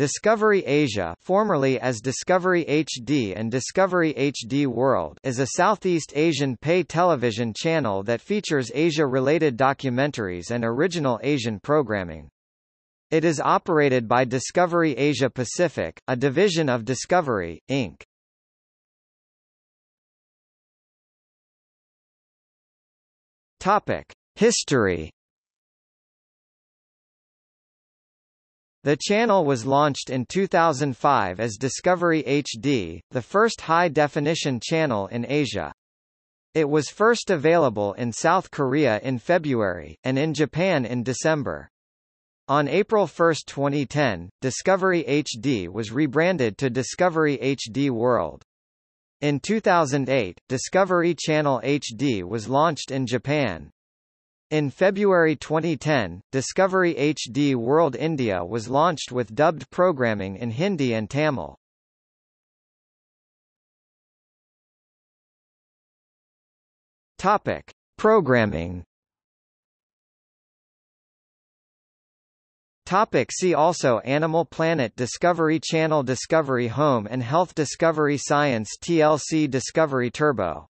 Discovery Asia formerly as Discovery HD and Discovery HD World is a Southeast Asian pay television channel that features Asia-related documentaries and original Asian programming. It is operated by Discovery Asia Pacific, a division of Discovery, Inc. Topic: History The channel was launched in 2005 as Discovery HD, the first high-definition channel in Asia. It was first available in South Korea in February, and in Japan in December. On April 1, 2010, Discovery HD was rebranded to Discovery HD World. In 2008, Discovery Channel HD was launched in Japan. In February 2010, Discovery HD World India was launched with dubbed programming in Hindi and Tamil. Topic: Programming. Topic see also Animal Planet Discovery Channel Discovery Home and Health Discovery Science TLC Discovery Turbo